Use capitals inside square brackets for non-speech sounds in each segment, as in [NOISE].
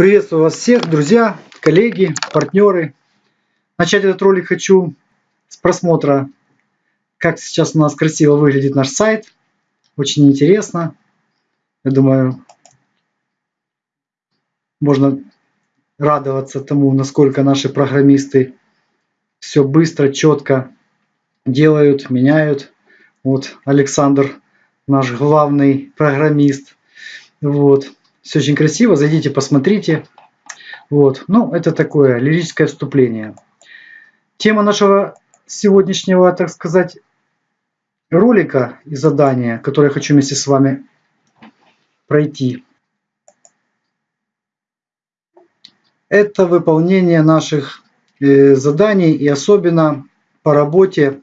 Приветствую вас всех, друзья, коллеги, партнеры. Начать этот ролик хочу с просмотра, как сейчас у нас красиво выглядит наш сайт. Очень интересно. Я думаю, можно радоваться тому, насколько наши программисты все быстро, четко делают, меняют. Вот Александр, наш главный программист. Вот. Все очень красиво. Зайдите, посмотрите. Вот. Ну, это такое лирическое вступление. Тема нашего сегодняшнего, так сказать, ролика и задания, которое я хочу вместе с вами пройти. Это выполнение наших э, заданий и особенно по работе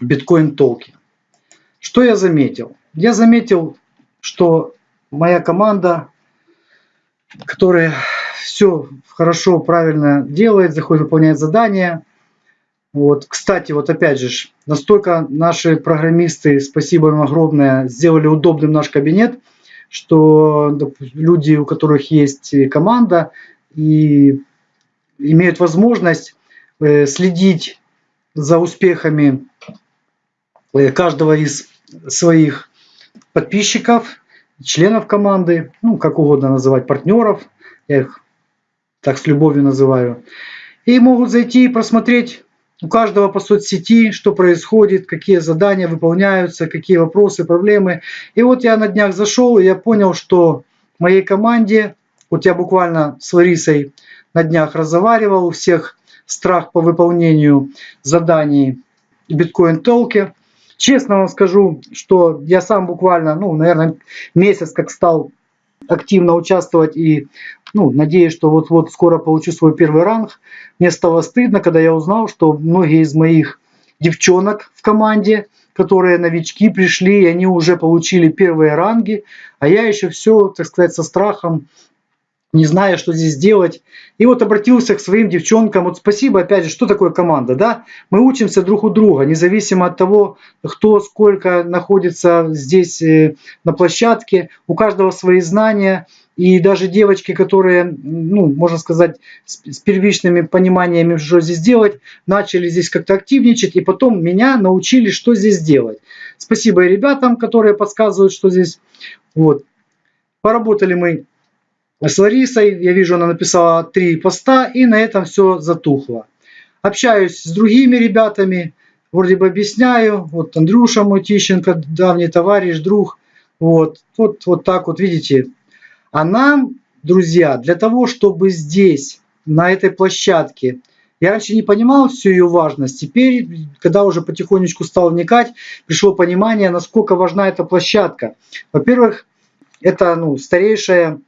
биткоин толки. Что я заметил? Я заметил, что моя команда, которая все хорошо, правильно делает, заходит, выполняет задания. Вот, кстати, вот опять же, настолько наши программисты, спасибо им огромное, сделали удобным наш кабинет, что люди, у которых есть команда и имеют возможность э, следить за успехами э, каждого из своих подписчиков, членов команды, ну, как угодно называть, партнеров, я их так с любовью называю, и могут зайти и просмотреть у каждого по соцсети, что происходит, какие задания выполняются, какие вопросы, проблемы. И вот я на днях зашел, и я понял, что моей команде, вот я буквально с Ларисой на днях разговаривал, у всех страх по выполнению заданий биткоин-толке. Честно вам скажу, что я сам буквально, ну, наверное, месяц как стал активно участвовать и ну, надеюсь, что вот-вот скоро получу свой первый ранг. Мне стало стыдно, когда я узнал, что многие из моих девчонок в команде, которые новички пришли, и они уже получили первые ранги, а я еще все, так сказать, со страхом не зная, что здесь делать. И вот обратился к своим девчонкам. Вот спасибо, опять же, что такое команда, да? Мы учимся друг у друга, независимо от того, кто сколько находится здесь э, на площадке. У каждого свои знания. И даже девочки, которые, ну, можно сказать, с, первичными пониманиями, что здесь делать, начали здесь как-то активничать, и потом меня научили, что здесь делать. Спасибо и ребятам, которые подсказывают, что здесь. Вот. Поработали мы с Ларисой. Я вижу, она написала три поста, и на этом все затухло. Общаюсь с другими ребятами, вроде бы объясняю. Вот Андрюша мой давний товарищ, друг. Вот, вот, вот так вот, видите. А нам, друзья, для того, чтобы здесь, на этой площадке, я раньше не понимал всю ее важность. Теперь, когда уже потихонечку стал вникать, пришло понимание, насколько важна эта площадка. Во-первых, это ну, старейшая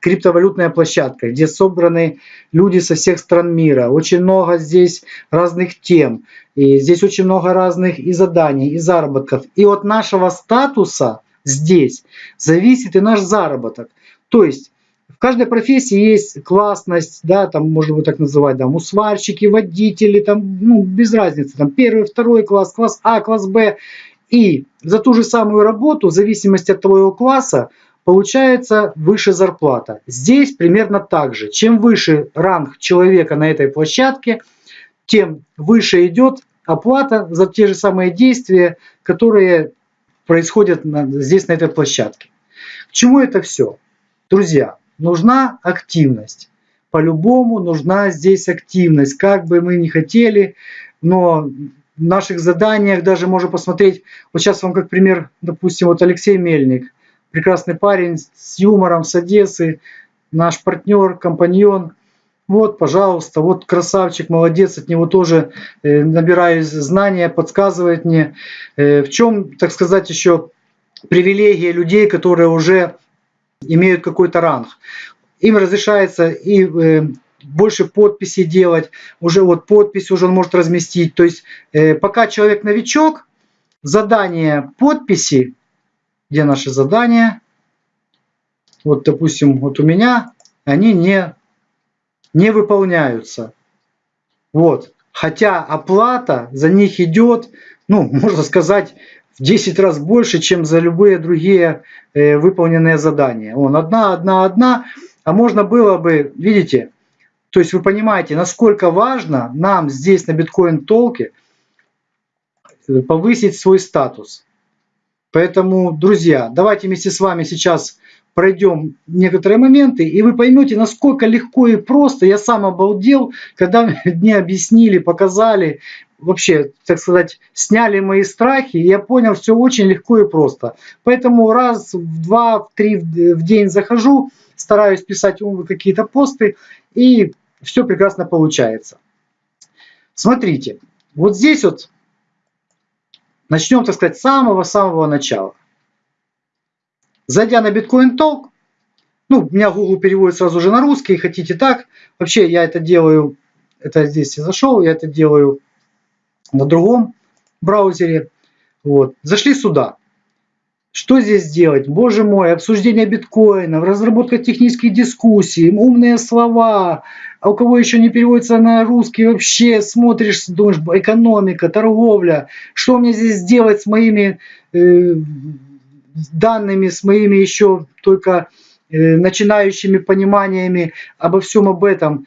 криптовалютная площадка, где собраны люди со всех стран мира. Очень много здесь разных тем. И здесь очень много разных и заданий, и заработков. И от нашего статуса здесь зависит и наш заработок. То есть в каждой профессии есть классность, да, там можно вот так называть, да, сварщики, водители, там, ну, без разницы, там первый, второй класс, класс А, класс Б. И за ту же самую работу, в зависимости от твоего класса, получается выше зарплата. Здесь примерно так же. Чем выше ранг человека на этой площадке, тем выше идет оплата за те же самые действия, которые происходят здесь, на этой площадке. К чему это все? Друзья, нужна активность. По-любому нужна здесь активность. Как бы мы ни хотели, но в наших заданиях даже можно посмотреть, вот сейчас вам как пример, допустим, вот Алексей Мельник – прекрасный парень с юмором, с Одессы, наш партнер, компаньон. Вот, пожалуйста, вот красавчик, молодец, от него тоже э, набираюсь знания, подсказывает мне. Э, в чем, так сказать, еще привилегия людей, которые уже имеют какой-то ранг. Им разрешается и э, больше подписей делать, уже вот подпись уже он может разместить. То есть э, пока человек новичок, задание подписи где наши задания. Вот, допустим, вот у меня они не, не выполняются. Вот. Хотя оплата за них идет, ну, [LAUGHS] можно сказать, в 10 раз больше, чем за любые другие э, выполненные задания. Он одна, одна, одна. а можно было бы, видите, то есть вы понимаете, насколько важно нам здесь на биткоин толке повысить свой статус. Поэтому, друзья, давайте вместе с вами сейчас пройдем некоторые моменты, и вы поймете, насколько легко и просто. Я сам обалдел, когда [LAUGHS] мне объяснили, показали, вообще, так сказать, сняли мои страхи, и я понял, все очень легко и просто. Поэтому раз в два, в три в день захожу, стараюсь писать какие-то посты, и все прекрасно получается. Смотрите, вот здесь вот начнем, так сказать, с самого-самого начала. Зайдя на Bitcoin Talk, ну, у меня Google переводит сразу же на русский, хотите так. Вообще я это делаю, это здесь я зашел, я это делаю на другом браузере. Вот. Зашли сюда. Что здесь делать? Боже мой, обсуждение биткоина, разработка технических дискуссий, умные слова. А у кого еще не переводится на русский, вообще смотришь, думаешь, экономика, торговля. Что мне здесь делать с моими э, данными, с моими еще только э, начинающими пониманиями обо всем об этом.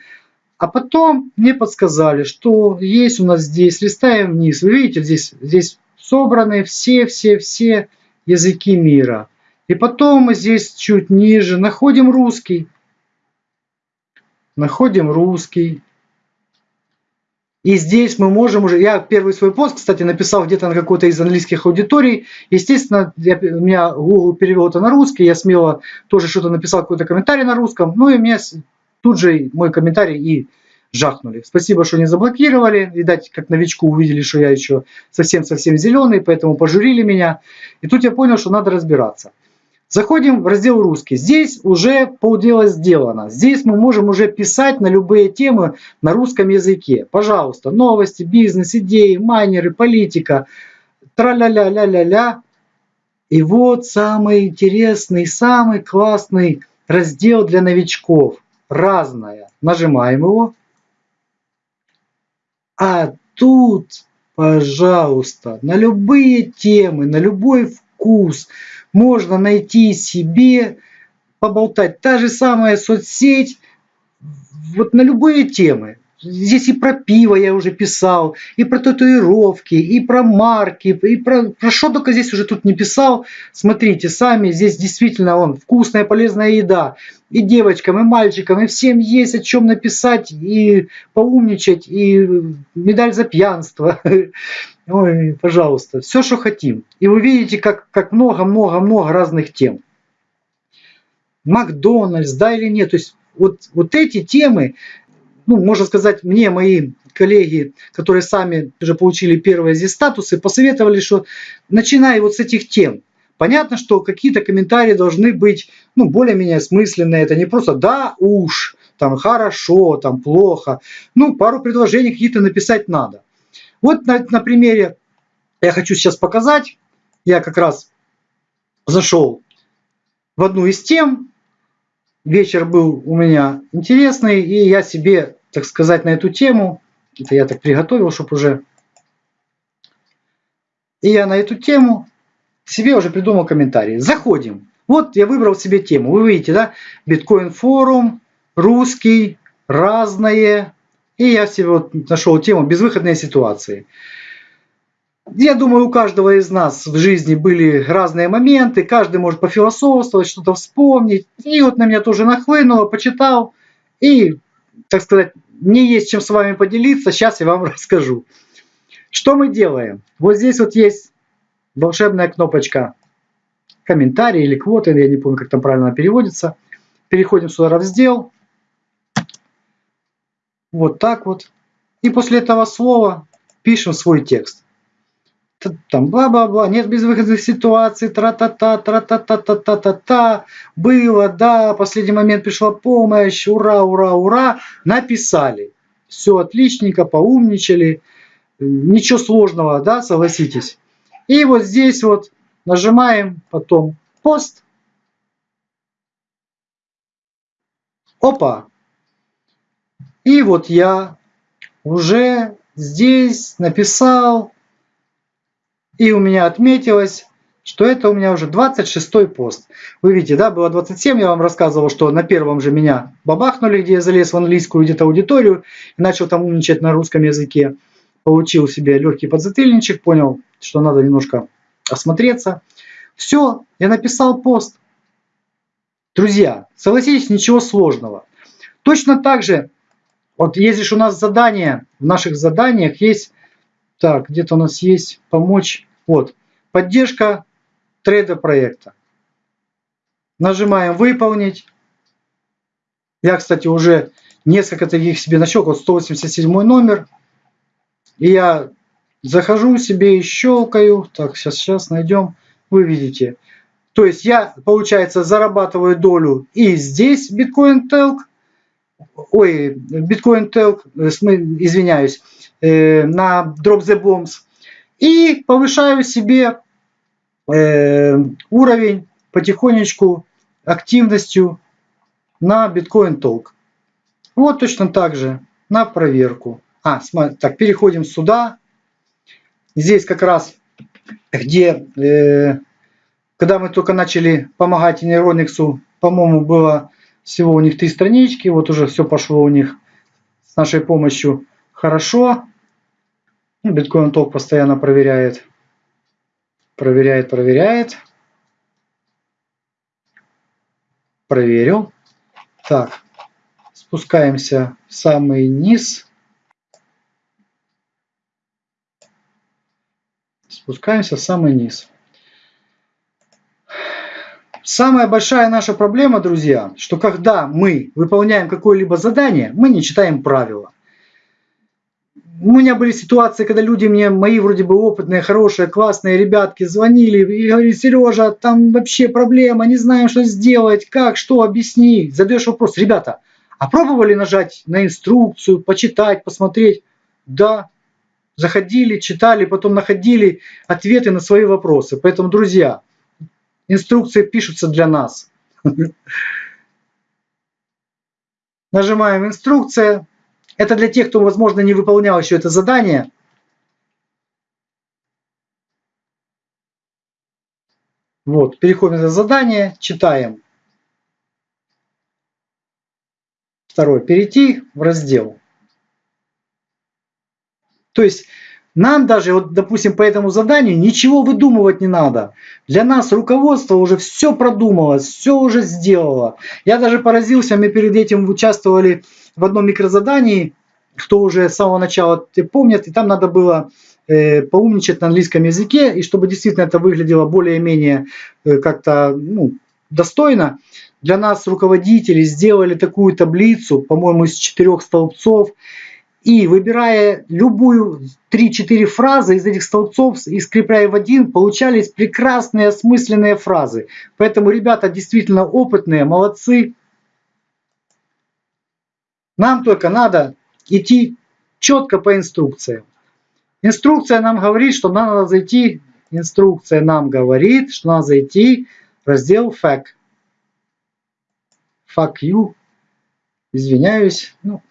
А потом мне подсказали, что есть у нас здесь, листаем вниз, вы видите, здесь, здесь собраны все-все-все языки мира. И потом мы здесь чуть ниже находим русский. Находим русский. И здесь мы можем уже... Я первый свой пост, кстати, написал где-то на какой-то из английских аудиторий. Естественно, я, у меня Google перевел это на русский. Я смело тоже что-то написал, какой-то комментарий на русском. Ну и мне тут же мой комментарий и жахнули. Спасибо, что не заблокировали. Видать, как новичку увидели, что я еще совсем-совсем зеленый, поэтому пожурили меня. И тут я понял, что надо разбираться. Заходим в раздел «Русский». Здесь уже полдела сделано. Здесь мы можем уже писать на любые темы на русском языке. Пожалуйста, новости, бизнес, идеи, майнеры, политика, тра-ля-ля-ля-ля-ля. И вот самый интересный, самый классный раздел для новичков. Разное. Нажимаем его. А тут, пожалуйста, на любые темы, на любой вкус можно найти себе, поболтать. Та же самая соцсеть, вот на любые темы. Здесь и про пиво я уже писал, и про татуировки, и про марки, и про, про что только здесь уже тут не писал. Смотрите, сами здесь действительно он вкусная, полезная еда. И девочкам, и мальчикам, и всем есть о чем написать, и поумничать, и медаль за пьянство. [LAUGHS] Ой, пожалуйста, все, что хотим. И вы видите, как, как много-много-много разных тем. Макдональдс, да или нет. То есть вот, вот эти темы, ну, можно сказать, мне мои коллеги, которые сами уже получили первые здесь статусы, посоветовали, что начинай вот с этих тем. Понятно, что какие-то комментарии должны быть, ну, более-менее осмысленные. Это не просто «да уж», там «хорошо», там «плохо». Ну, пару предложений какие-то написать надо. Вот на, на примере я хочу сейчас показать. Я как раз зашел в одну из тем, вечер был у меня интересный, и я себе, так сказать, на эту тему, это я так приготовил, чтобы уже... И я на эту тему себе уже придумал комментарий. Заходим. Вот я выбрал себе тему. Вы видите, да? Биткоин форум, русский, разное. И я себе вот нашел тему безвыходные ситуации. Я думаю, у каждого из нас в жизни были разные моменты, каждый может пофилософствовать, что-то вспомнить. И вот на меня тоже нахлынуло, почитал. И, так сказать, не есть чем с вами поделиться, сейчас я вам [LAUGHS] расскажу. Что мы делаем? Вот здесь вот есть волшебная кнопочка комментарий или квоты, я не помню, как там правильно переводится. Переходим сюда в раздел. Вот так вот. И после этого слова пишем свой текст там бла-бла-бла, нет безвыходных ситуаций, тра-та-та, тра-та-та-та-та-та-та, было, да, последний момент пришла помощь, ура, ура, ура, написали. Все отличненько, поумничали, ничего сложного, да, согласитесь. И вот здесь вот нажимаем потом пост. Опа! И вот я уже здесь написал и у меня отметилось что это у меня уже 26 пост. Вы видите, да, было 27, я вам рассказывал, что на первом же меня бабахнули, где я залез в английскую где-то аудиторию и начал там умничать на русском языке. Получил себе легкий подзатыльничек, понял, что надо немножко осмотреться. Все, я написал пост. Друзья, согласитесь, ничего сложного. Точно так же, вот есть у нас задание, в наших заданиях есть, так, где-то у нас есть помочь, вот, поддержка трейдер проекта. Нажимаем «Выполнить». Я, кстати, уже несколько таких себе нащелкал, вот 187 номер. И я захожу себе и щелкаю. Так, сейчас, сейчас найдем. Вы видите. То есть я, получается, зарабатываю долю и здесь биткоин телк. Ой, биткоин телк, э, извиняюсь, на Drop the Bombs. И повышаю себе э, уровень потихонечку активностью на биткоин толк. Вот точно так же на проверку. А, смотри, так, переходим сюда. Здесь как раз, где, э, когда мы только начали помогать Neuronix, по-моему, было всего у них три странички. Вот уже все пошло у них с нашей помощью хорошо. Биткоин толк постоянно проверяет Проверяет, проверяет. Проверил. Так, спускаемся в самый низ. Спускаемся в самый низ. Самая большая наша проблема, друзья, что когда мы выполняем какое-либо задание, мы не читаем правила у меня были ситуации, когда люди мне, мои вроде бы опытные, хорошие, классные ребятки звонили и говорили, Сережа, там вообще проблема, не знаем, что сделать, как, что, объясни. Задаешь вопрос, ребята, а пробовали нажать на инструкцию, почитать, посмотреть? Да, заходили, читали, потом находили ответы на свои вопросы. Поэтому, друзья, инструкции пишутся для нас. [LAUGHS] Нажимаем инструкция, это для тех, кто, возможно, не выполнял еще это задание. Вот, переходим на задание, читаем. Второе, перейти в раздел. То есть нам даже, вот, допустим, по этому заданию ничего выдумывать не надо. Для нас руководство уже все продумало, все уже сделало. Я даже поразился, мы перед этим участвовали в одном микрозадании, кто уже с самого начала помнит, и там надо было э, поумничать на английском языке, и чтобы действительно это выглядело более-менее э, как-то ну, достойно, для нас руководители сделали такую таблицу, по-моему, из четырех столбцов, и выбирая любую 3-4 фразы из этих столбцов и скрепляя в один, получались прекрасные осмысленные фразы. Поэтому ребята действительно опытные, молодцы. Нам только надо идти четко по инструкции. Инструкция нам говорит, что нам надо зайти, инструкция нам говорит, что надо зайти в раздел FAQ. Fuck. Извиняюсь. Ну,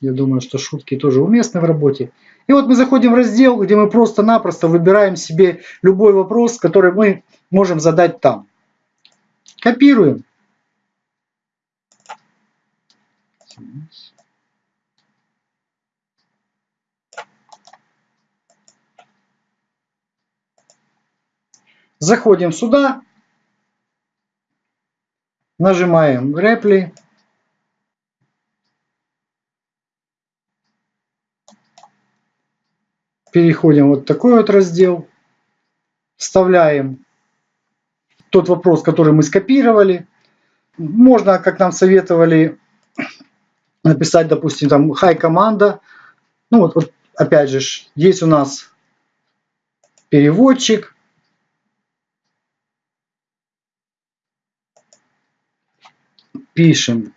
я думаю, что шутки тоже уместны в работе. И вот мы заходим в раздел, где мы просто-напросто выбираем себе любой вопрос, который мы можем задать там. Копируем. Заходим сюда, нажимаем Reply. Переходим вот такой вот раздел. Вставляем тот вопрос, который мы скопировали. Можно, как нам советовали, написать, допустим, там «Hi, команда». Ну вот, вот опять же, есть у нас переводчик. Пишем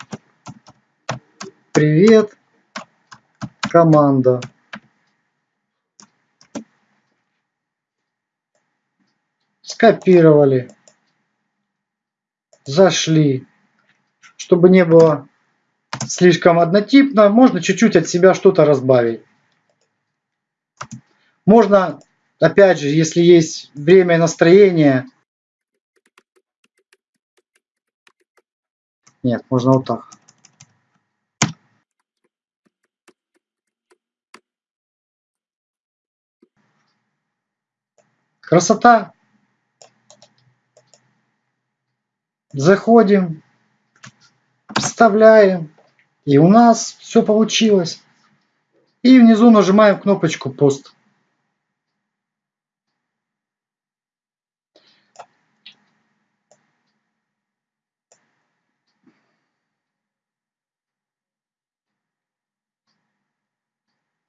«Привет, команда». скопировали, зашли. Чтобы не было слишком однотипно, можно чуть-чуть от себя что-то разбавить. Можно опять же, если есть время и настроение, нет, можно вот так. Красота. Заходим, вставляем, и у нас все получилось. И внизу нажимаем кнопочку пост.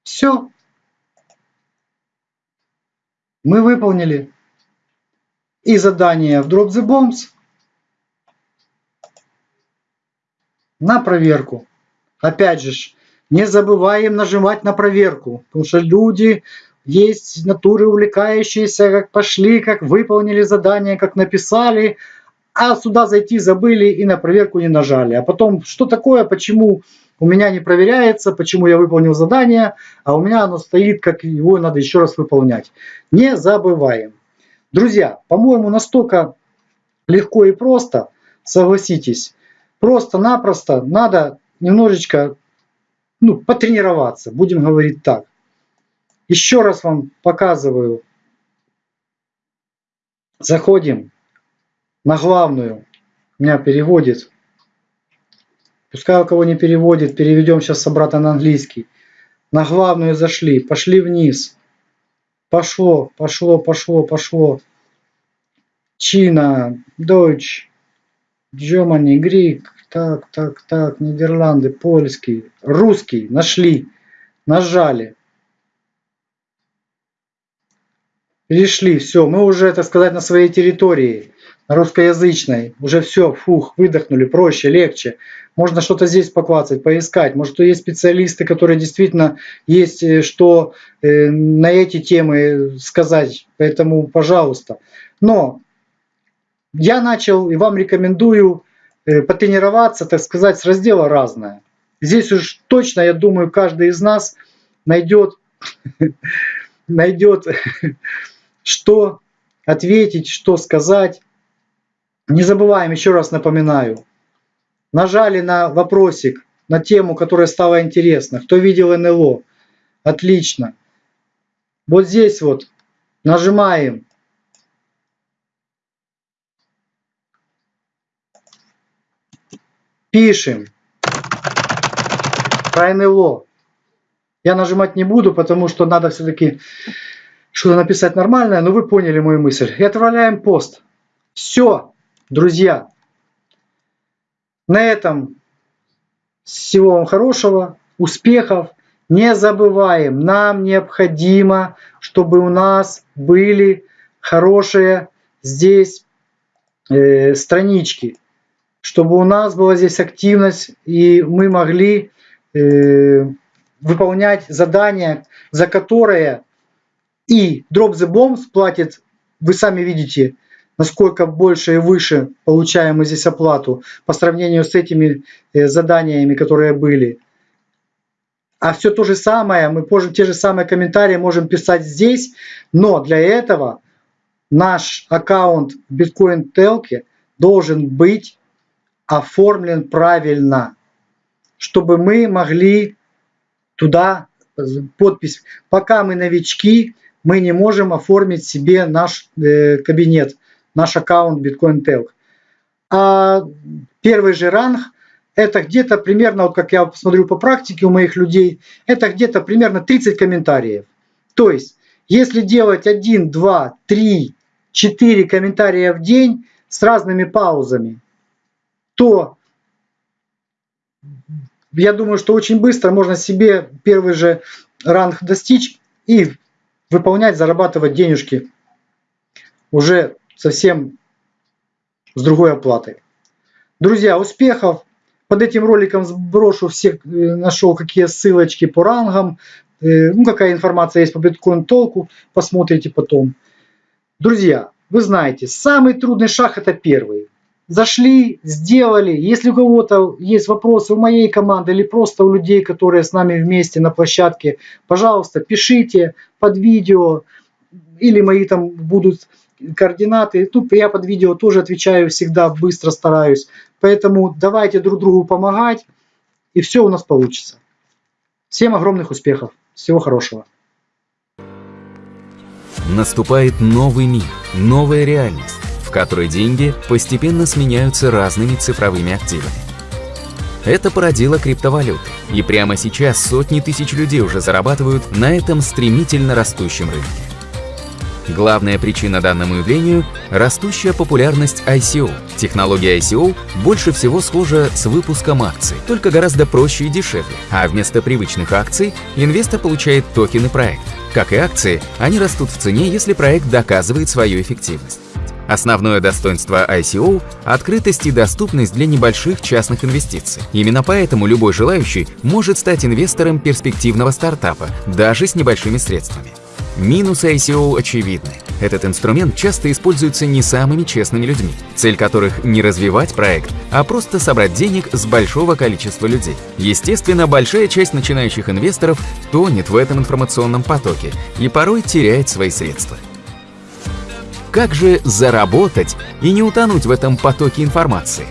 Все. Мы выполнили и задание в Drop the Bombs на проверку. Опять же, не забываем нажимать на проверку, потому что люди есть натуры увлекающиеся, как пошли, как выполнили задание, как написали, а сюда зайти забыли и на проверку не нажали. А потом, что такое, почему у меня не проверяется, почему я выполнил задание, а у меня оно стоит, как его надо еще раз выполнять. Не забываем. Друзья, по-моему, настолько легко и просто, согласитесь, просто-напросто надо немножечко ну, потренироваться, будем говорить так. Еще раз вам показываю. Заходим на главную. Меня переводит. Пускай у кого не переводит, переведем сейчас обратно на английский. На главную зашли, пошли вниз. Пошло, пошло, пошло, пошло. Чина, Deutsch, Germany, Greek, так, так, так, Нидерланды, польский, русский, нашли, нажали. Перешли, все, мы уже, так сказать, на своей территории, на русскоязычной. Уже все, фух, выдохнули, проще, легче. Можно что-то здесь поклацать, поискать. Может, есть специалисты, которые действительно есть э, что э, на эти темы сказать. Поэтому, пожалуйста. Но я начал и вам рекомендую потренироваться, так сказать, с раздела разное. Здесь уж точно, я думаю, каждый из нас найдет, [LAUGHS] найдет [LAUGHS] что ответить, что сказать. Не забываем, еще раз напоминаю, нажали на вопросик, на тему, которая стала интересна. Кто видел НЛО? Отлично. Вот здесь вот нажимаем Пишем. Про. Я нажимать не буду, потому что надо все-таки что-то написать нормальное, но вы поняли мою мысль. И отправляем пост. Все, друзья. На этом всего вам хорошего, успехов. Не забываем, нам необходимо, чтобы у нас были хорошие здесь э, странички чтобы у нас была здесь активность, и мы могли э, выполнять задания, за которые и Drop the Bombs платит, вы сами видите, насколько больше и выше получаем мы здесь оплату по сравнению с этими э, заданиями, которые были. А все то же самое, мы можем те же самые комментарии можем писать здесь, но для этого наш аккаунт Bitcoin Telk должен быть оформлен правильно, чтобы мы могли туда подпись. Пока мы новички, мы не можем оформить себе наш э, кабинет, наш аккаунт Bitcoin Talk. А первый же ранг это где-то примерно, вот как я посмотрю по практике у моих людей, это где-то примерно 30 комментариев. То есть, если делать 1, 2, 3, 4 комментария в день с разными паузами, то я думаю, что очень быстро можно себе первый же ранг достичь и выполнять, зарабатывать денежки уже совсем с другой оплатой. Друзья, успехов! Под этим роликом сброшу все, э, нашел какие ссылочки по рангам, э, ну какая информация есть по биткоин толку, посмотрите потом. Друзья, вы знаете, самый трудный шаг это первый зашли, сделали. Если у кого-то есть вопросы у моей команды или просто у людей, которые с нами вместе на площадке, пожалуйста, пишите под видео, или мои там будут координаты. Тут я под видео тоже отвечаю всегда, быстро стараюсь. Поэтому давайте друг другу помогать, и все у нас получится. Всем огромных успехов. Всего хорошего. Наступает новый мир, новая реальность, в которой деньги постепенно сменяются разными цифровыми активами. Это породило криптовалюты, и прямо сейчас сотни тысяч людей уже зарабатывают на этом стремительно растущем рынке. Главная причина данному явлению – растущая популярность ICO. Технология ICO больше всего схожа с выпуском акций, только гораздо проще и дешевле. А вместо привычных акций инвестор получает токены проекта. Как и акции, они растут в цене, если проект доказывает свою эффективность. Основное достоинство ICO – открытость и доступность для небольших частных инвестиций. Именно поэтому любой желающий может стать инвестором перспективного стартапа, даже с небольшими средствами. Минусы ICO очевидны. Этот инструмент часто используется не самыми честными людьми, цель которых не развивать проект, а просто собрать денег с большого количества людей. Естественно, большая часть начинающих инвесторов тонет в этом информационном потоке и порой теряет свои средства. Как же заработать и не утонуть в этом потоке информации?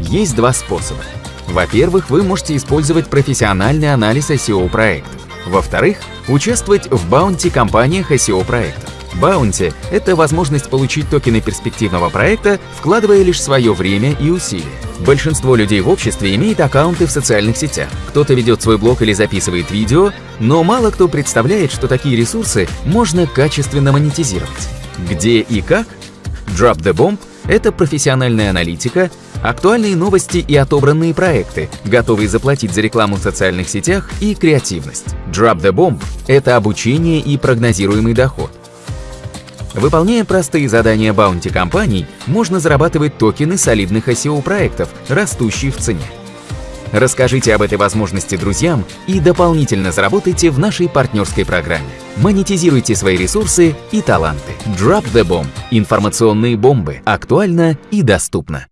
Есть два способа. Во-первых, вы можете использовать профессиональный анализ SEO проектов. Во-вторых, участвовать в баунти-компаниях SEO проектов. Баунти – это возможность получить токены перспективного проекта, вкладывая лишь свое время и усилия. Большинство людей в обществе имеет аккаунты в социальных сетях. Кто-то ведет свой блог или записывает видео, но мало кто представляет, что такие ресурсы можно качественно монетизировать. Где и как? Drop the Bomb – это профессиональная аналитика, актуальные новости и отобранные проекты, готовые заплатить за рекламу в социальных сетях и креативность. Drop the Bomb – это обучение и прогнозируемый доход. Выполняя простые задания баунти компаний, можно зарабатывать токены солидных SEO-проектов, растущие в цене. Расскажите об этой возможности друзьям и дополнительно заработайте в нашей партнерской программе. Монетизируйте свои ресурсы и таланты. Drop the Bomb. Информационные бомбы. Актуально и доступно.